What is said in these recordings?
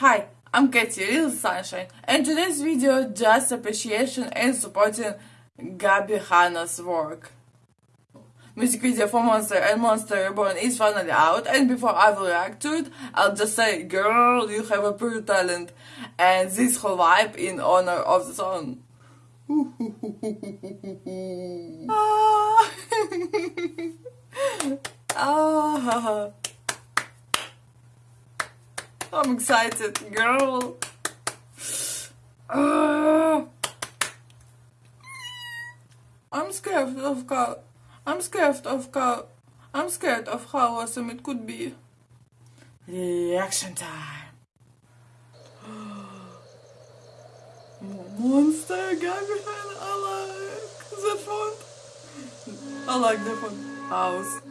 Hi, I'm Katie Little Sunshine, and today's video just appreciation and supporting Gabbie Hanna's work. Music video for Monster and Monster Reborn is finally out, and before I will react to it, I'll just say, girl, you have a pure talent, and this whole vibe in honor of the song. ah. ah. I'm excited, girl. Uh, I'm scared of how. I'm scared of how. I'm scared of how awesome it could be. Reaction time. Monster Gabriel, I like the font. I like the font. House.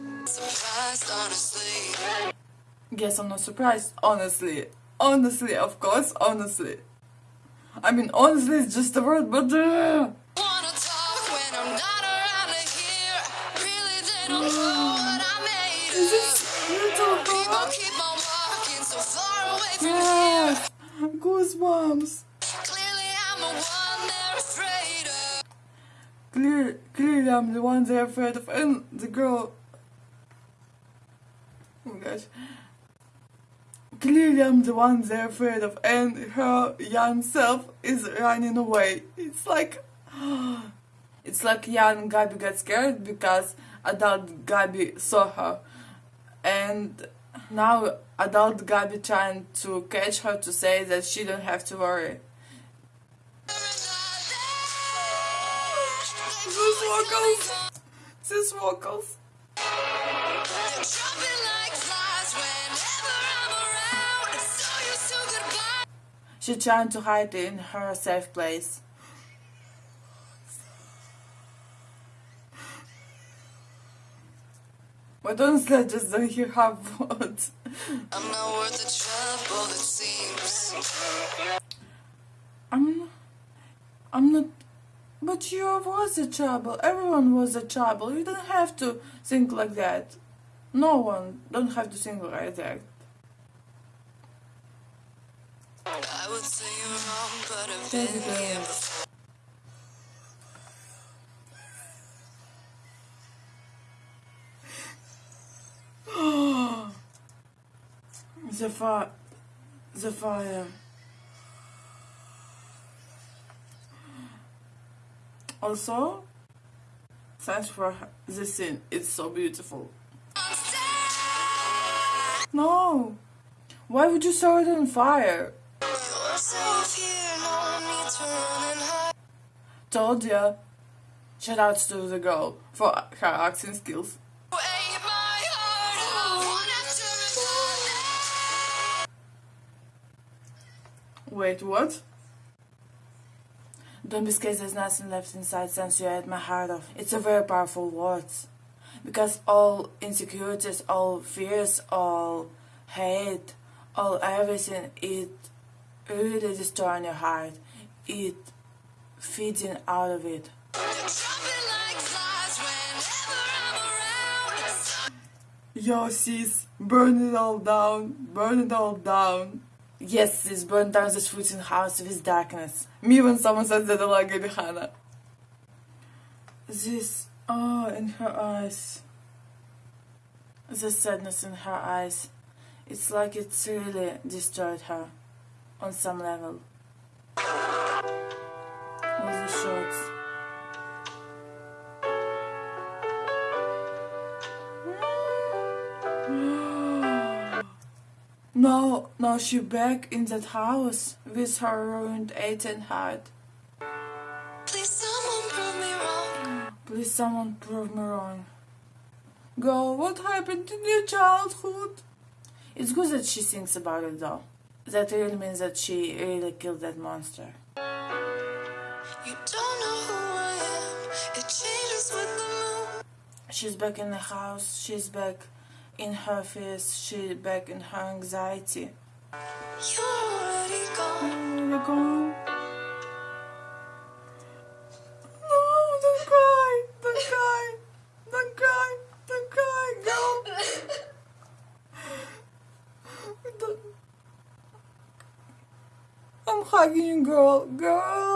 Guess I'm not surprised, honestly. Honestly, of course, honestly. I mean, honestly is just a word, but... Uh... Yes! Goosebumps! Clearly I'm the one they're afraid of. Clear, clearly I'm the one they're afraid of. And the girl... Oh my gosh. Clearly I'm the one they're afraid of and her young self is running away. It's like... It's like young Gabbie got scared because adult Gabbie saw her. And now adult Gabbie trying to catch her to say that she don't have to worry. These vocals! These vocals! She's trying to hide in her safe place. But honestly, I just don't hear her words. I'm not worth the trouble, it seems. I'm, I'm not. But you was a trouble. Everyone was a trouble. You don't have to think like that. No one don't have to think like that. I would say you're wrong, but I've been here before. the fire, the fire. Also, thanks for the scene. It's so beautiful. No! Why would you start it on fire? Told ya. Shout outs to the girl for her acting skills. Wait, what? Don't be scared there's nothing left inside since you ate my heart off. It's a very powerful word. Because all insecurities, all fears, all hate, all everything, it really destroying your heart. It feeding out of it. Yo sis, burn it all down, burn it all down. Yes sis, burn down this freaking house with darkness. Me when someone says that I like Gabbie Hanna. This, oh, in her eyes. The sadness in her eyes. It's like it's really destroyed her on some level. With the shorts. no, no, she back in that house with her ruined 18 heart. Please someone prove me wrong. Please someone prove me wrong. Girl, what happened in your childhood? It's good that she thinks about it though. That really means that she really killed that monster. She's back in the house, she's back in her fears, she's back in her anxiety. You're already gone. You're gone. I'm hugging you, girl. Girl.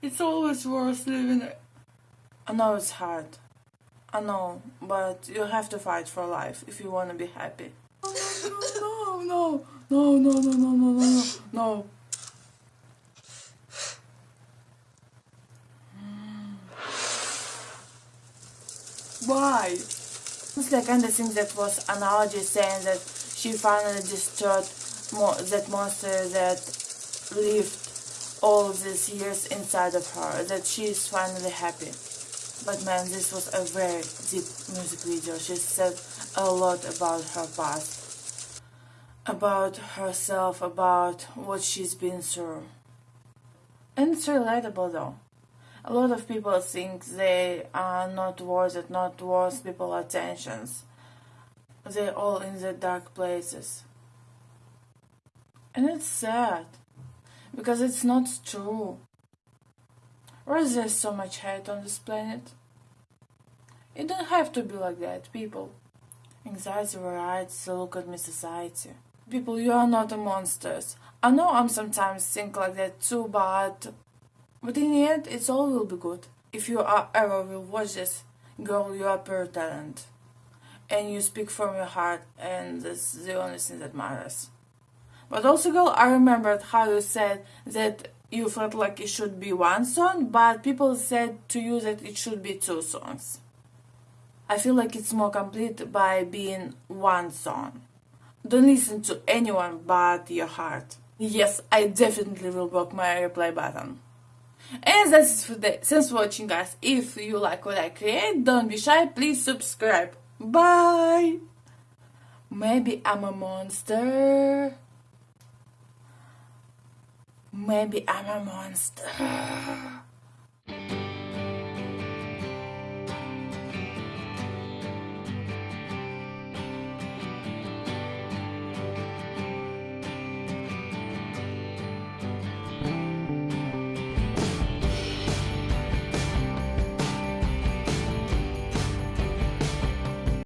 It's always worth living. I know it's hard. I know, but you have to fight for life if you want to be happy. No, no, no, no, no, no, no, no, no. no. Why? It's like kind of thing that was analogy saying that she finally destroyed mo that monster that lived all these years inside of her, that she is finally happy. But man, this was a very deep music video. She said a lot about her past, about herself, about what she's been through. And it's relatable though a lot of people think they are not worth it, not worth people attentions. They're all in the dark places. And it's sad, because it's not true. Why is there so much hate on this planet? It don't have to be like that, people. Anxiety variety, look at me society. People, you are not monsters. I know I'm sometimes think like that too, but but in the end, it's all will be good. If you are ever will watch this, girl, you are pure talent. And you speak from your heart, and that's the only thing that matters. But also, girl, I remembered how you said that you felt like it should be one song, but people said to you that it should be two songs. I feel like it's more complete by being one song. Don't listen to anyone but your heart. Yes, I definitely will block my replay button. And that's it for today. Thanks for watching guys. If you like what I create, don't be shy, please subscribe. Bye! Maybe I'm a monster. Maybe I'm a monster.